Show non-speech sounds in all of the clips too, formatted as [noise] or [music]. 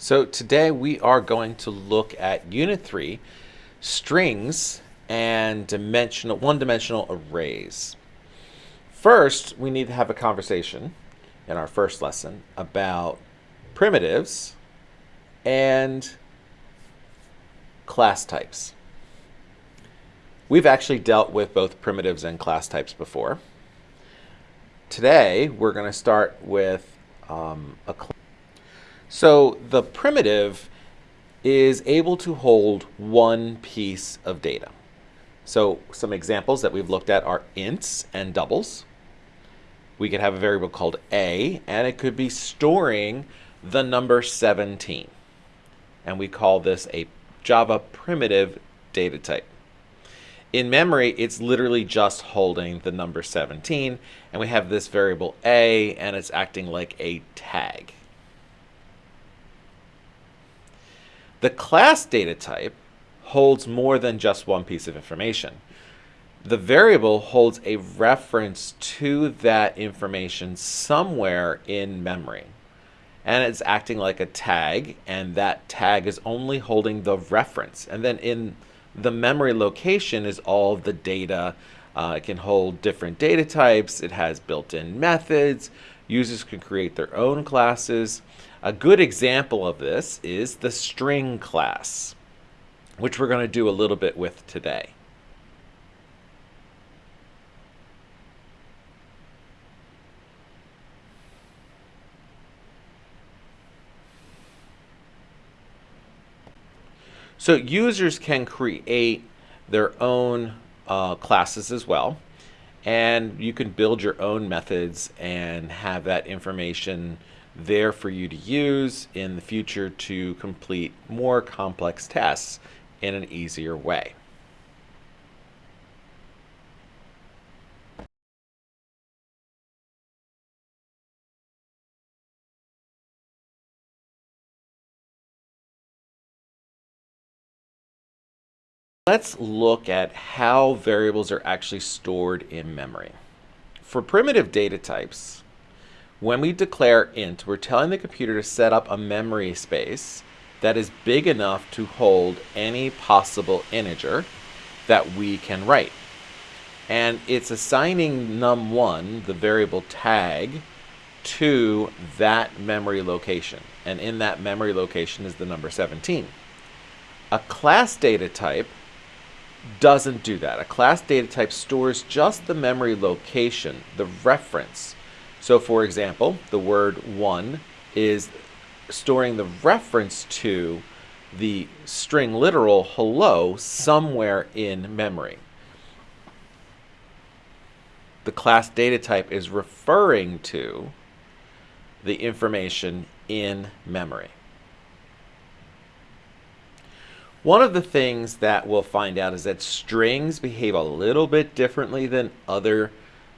So today we are going to look at Unit 3, strings and dimensional one-dimensional arrays. First, we need to have a conversation in our first lesson about primitives and class types. We've actually dealt with both primitives and class types before. Today, we're going to start with um, a so the primitive is able to hold one piece of data. So some examples that we've looked at are ints and doubles. We could have a variable called a, and it could be storing the number 17. And we call this a Java primitive data type. In memory, it's literally just holding the number 17, and we have this variable a, and it's acting like a tag. The class data type holds more than just one piece of information. The variable holds a reference to that information somewhere in memory. And it's acting like a tag, and that tag is only holding the reference. And then in the memory location is all the data. Uh, it can hold different data types. It has built-in methods. Users can create their own classes. A good example of this is the string class, which we're going to do a little bit with today. So users can create their own uh, classes as well. And you can build your own methods and have that information there for you to use in the future to complete more complex tests in an easier way. Let's look at how variables are actually stored in memory. For primitive data types, when we declare int, we're telling the computer to set up a memory space that is big enough to hold any possible integer that we can write. And it's assigning num1, the variable tag, to that memory location. And in that memory location is the number 17. A class data type doesn't do that. A class data type stores just the memory location, the reference. So for example, the word one is storing the reference to the string literal hello somewhere in memory. The class data type is referring to the information in memory. One of the things that we'll find out is that strings behave a little bit differently than other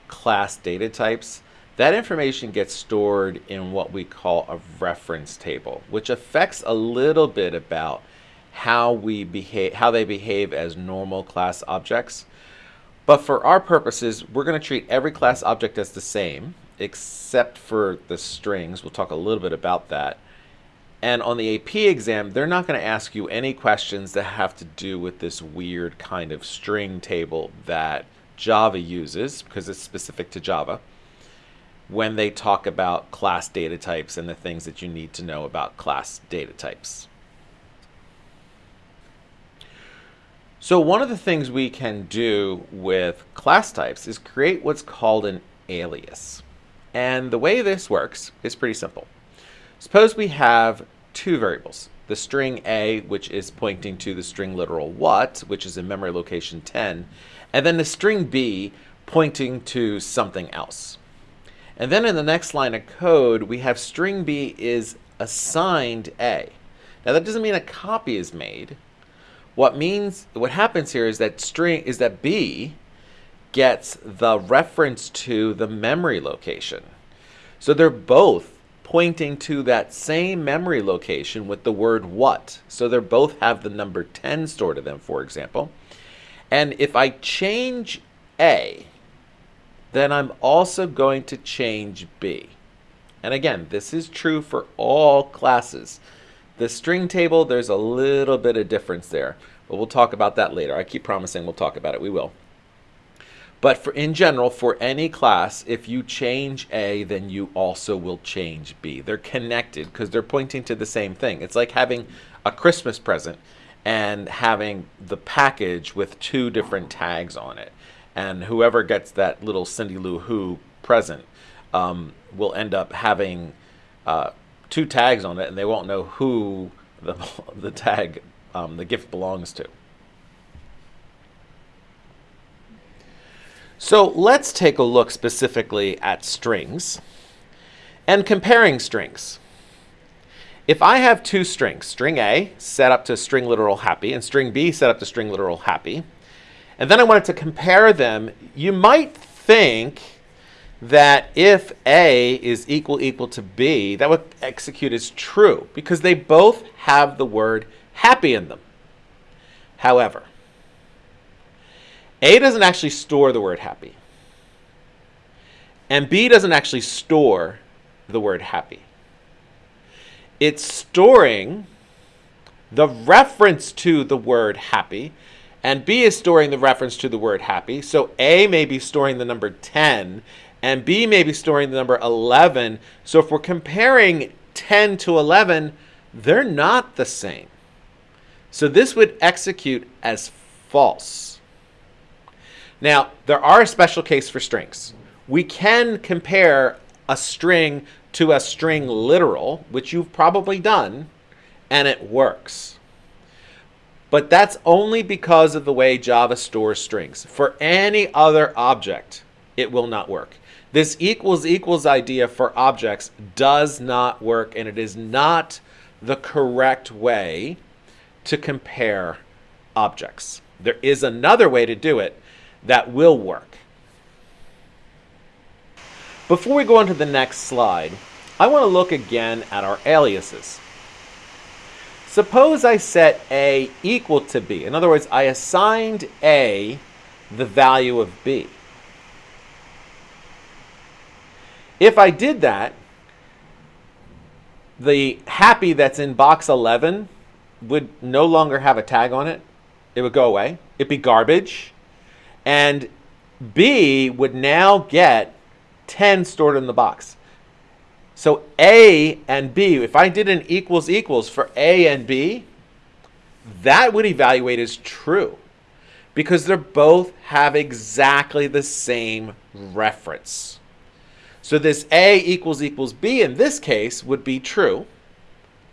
class data types. That information gets stored in what we call a reference table, which affects a little bit about how we behave, how they behave as normal class objects. But for our purposes, we're going to treat every class object as the same, except for the strings. We'll talk a little bit about that. And on the AP exam, they're not going to ask you any questions that have to do with this weird kind of string table that Java uses, because it's specific to Java, when they talk about class data types and the things that you need to know about class data types. So one of the things we can do with class types is create what's called an alias. And the way this works is pretty simple. Suppose we have two variables. The string a, which is pointing to the string literal what, which is in memory location 10, and then the string b pointing to something else. And then in the next line of code, we have string b is assigned a. Now that doesn't mean a copy is made. What means what happens here is that string is that b gets the reference to the memory location. So they're both pointing to that same memory location with the word what. So they both have the number 10 stored to them, for example. And if I change A, then I'm also going to change B. And again, this is true for all classes. the string table, there's a little bit of difference there. But we'll talk about that later. I keep promising we'll talk about it. We will. But for in general, for any class, if you change A, then you also will change B. They're connected because they're pointing to the same thing. It's like having a Christmas present and having the package with two different tags on it. And whoever gets that little Cindy Lou Who present um, will end up having uh, two tags on it, and they won't know who the, [laughs] the tag, um, the gift belongs to. So let's take a look specifically at strings and comparing strings. If I have two strings, string A set up to string literal happy and string B set up to string literal happy, and then I wanted to compare them, you might think that if A is equal equal to B, that would execute as true because they both have the word happy in them. However, A doesn't actually store the word happy. And B doesn't actually store the word happy. It's storing the reference to the word happy, and B is storing the reference to the word happy. So A may be storing the number 10, and B may be storing the number 11. So if we're comparing 10 to 11, they're not the same. So this would execute as false. Now, there are a special case for strings. We can compare a string to a string literal, which you've probably done, and it works. But that's only because of the way Java stores strings. For any other object, it will not work. This equals equals idea for objects does not work and it is not the correct way to compare objects. There is another way to do it that will work. Before we go on to the next slide, I want to look again at our aliases. Suppose I set A equal to B. In other words, I assigned A the value of B. If I did that, the happy that's in box 11 would no longer have a tag on it. It would go away. It'd be garbage. And B would now get 10 stored in the box. So A and B, if I did an equals equals for A and B, that would evaluate as true because they're both have exactly the same reference. So this A equals equals B in this case would be true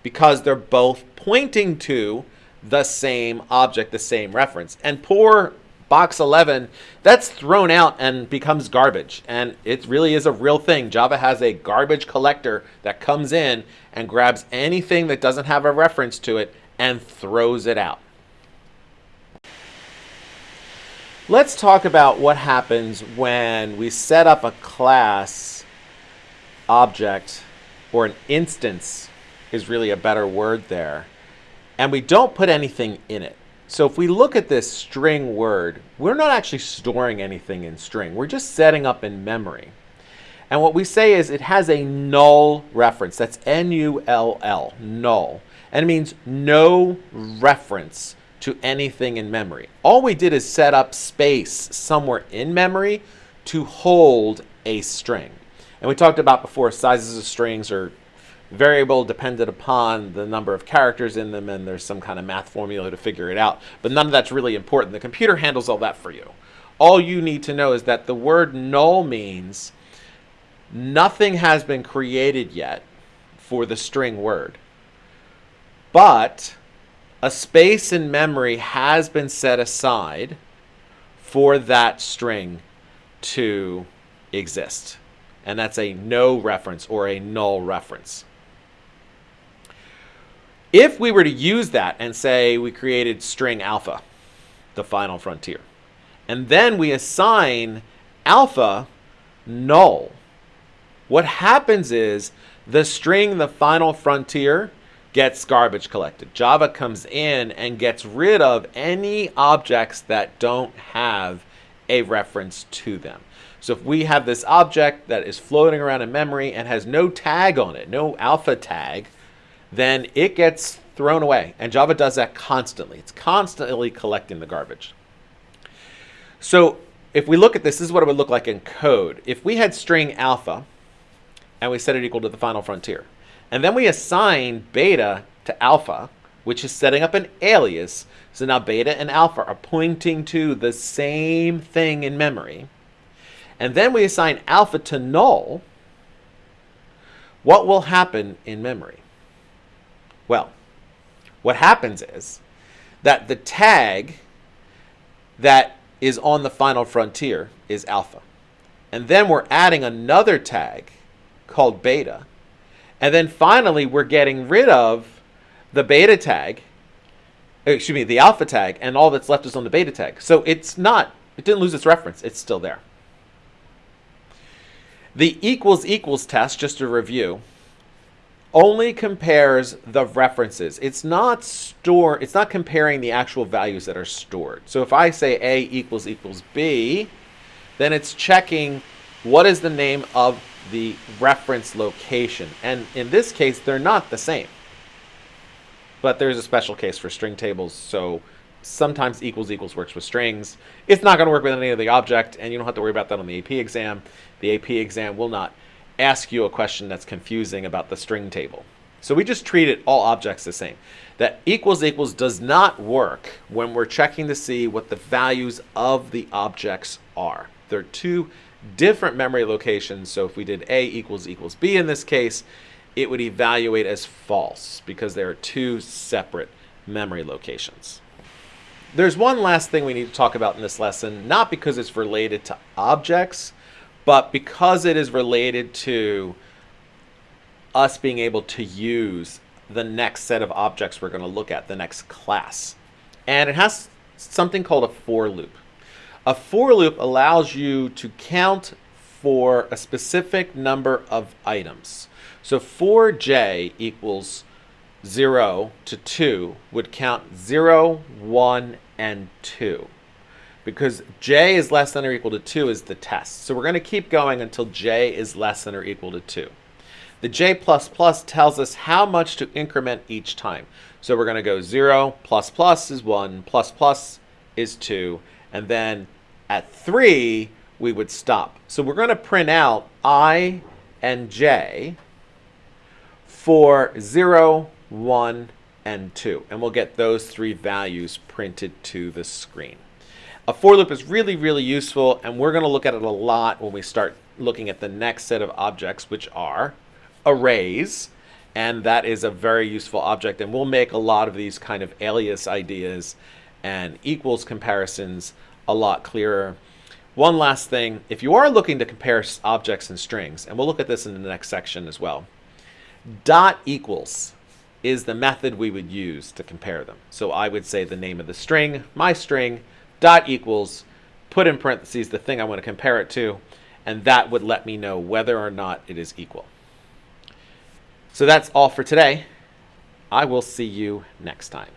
because they're both pointing to the same object, the same reference. And poor box 11, that's thrown out and becomes garbage. And it really is a real thing. Java has a garbage collector that comes in and grabs anything that doesn't have a reference to it and throws it out. Let's talk about what happens when we set up a class object or an instance is really a better word there. And we don't put anything in it. So if we look at this string word, we're not actually storing anything in string. We're just setting up in memory. And what we say is it has a null reference. That's N-U-L-L, null. And it means no reference to anything in memory. All we did is set up space somewhere in memory to hold a string. And we talked about before sizes of strings are variable dependent upon the number of characters in them and there's some kind of math formula to figure it out. But none of that's really important. The computer handles all that for you. All you need to know is that the word null means nothing has been created yet for the string word. But a space in memory has been set aside for that string to exist and that's a no reference or a null reference. If we were to use that and say we created string alpha, the final frontier, and then we assign alpha null, what happens is the string the final frontier gets garbage collected. Java comes in and gets rid of any objects that don't have a reference to them. So if we have this object that is floating around in memory and has no tag on it, no alpha tag, then it gets thrown away. And Java does that constantly. It's constantly collecting the garbage. So if we look at this, this is what it would look like in code. If we had string alpha and we set it equal to the final frontier, and then we assign beta to alpha, which is setting up an alias. So now beta and alpha are pointing to the same thing in memory. And then we assign alpha to null. What will happen in memory? Well, what happens is that the tag that is on the final frontier is alpha. And then we're adding another tag called beta. And then finally, we're getting rid of the beta tag, uh, excuse me, the alpha tag, and all that's left is on the beta tag. So it's not, it didn't lose its reference. It's still there. The equals equals test, just to review, only compares the references. It's not store. It's not comparing the actual values that are stored. So if I say A equals equals B, then it's checking what is the name of the reference location. And in this case, they're not the same. But there's a special case for string tables, so sometimes equals equals works with strings. It's not going to work with any of the object, and you don't have to worry about that on the AP exam. The AP exam will not ask you a question that's confusing about the string table. So we just treated all objects the same. That equals equals does not work when we're checking to see what the values of the objects are. They're two different memory locations. So if we did A equals equals B in this case, it would evaluate as false because there are two separate memory locations. There's one last thing we need to talk about in this lesson, not because it's related to objects, but because it is related to us being able to use the next set of objects we're going to look at, the next class. And it has something called a for loop. A for loop allows you to count for a specific number of items. So for j equals 0 to 2 would count 0, 1, and 2 because j is less than or equal to 2 is the test. So we're going to keep going until j is less than or equal to 2. The j++ tells us how much to increment each time. So we're going to go 0, plus plus is 1, plus plus is 2, and then at 3 we would stop. So we're going to print out i and j for 0, 1, and 2. And we'll get those three values printed to the screen. A for loop is really, really useful, and we're going to look at it a lot when we start looking at the next set of objects, which are arrays. And that is a very useful object, and we'll make a lot of these kind of alias ideas and equals comparisons a lot clearer. One last thing, if you are looking to compare objects and strings, and we'll look at this in the next section as well, dot equals is the method we would use to compare them. So I would say the name of the string, my string, dot equals, put in parentheses the thing I want to compare it to, and that would let me know whether or not it is equal. So that's all for today. I will see you next time.